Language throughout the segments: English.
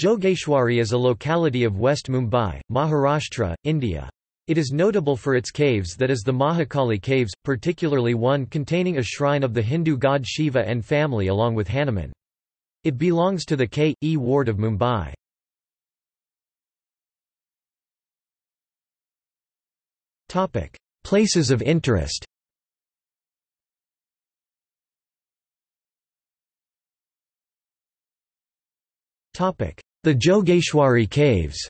Jogeshwari is a locality of West Mumbai, Maharashtra, India. It is notable for its caves that is the Mahakali caves, particularly one containing a shrine of the Hindu god Shiva and family along with Hanuman. It belongs to the K.E. ward of Mumbai. Places of interest The Jogeshwari Caves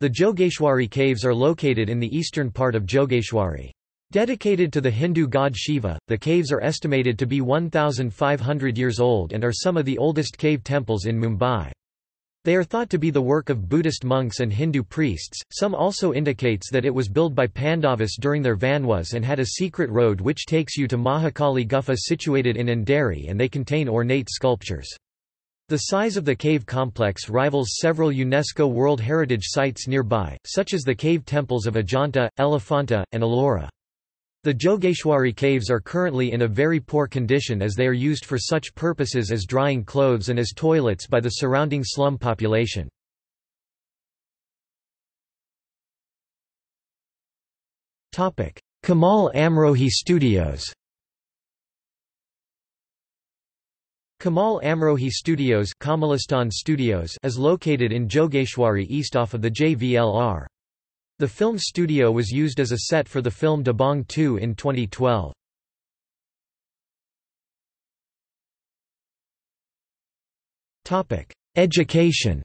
The Jogeshwari Caves are located in the eastern part of Jogeshwari. Dedicated to the Hindu god Shiva, the caves are estimated to be 1,500 years old and are some of the oldest cave temples in Mumbai. They are thought to be the work of Buddhist monks and Hindu priests. Some also indicates that it was built by Pandavas during their Vanwas and had a secret road which takes you to Mahakali Gufa situated in Andheri and they contain ornate sculptures. The size of the cave complex rivals several UNESCO World Heritage Sites nearby, such as the cave temples of Ajanta, Elephanta, and Ellora. The Jogeshwari caves are currently in a very poor condition as they are used for such purposes as drying clothes and as toilets by the surrounding slum population. Kamal Amrohi Studios Kamal Amrohi Studios, Kamalistan Studios is located in Jogeshwari east off of the JVLR. The film studio was used as a set for the film Dabangg 2 in 2012. Education.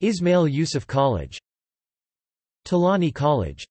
Ismail Yusuf College. Tolani College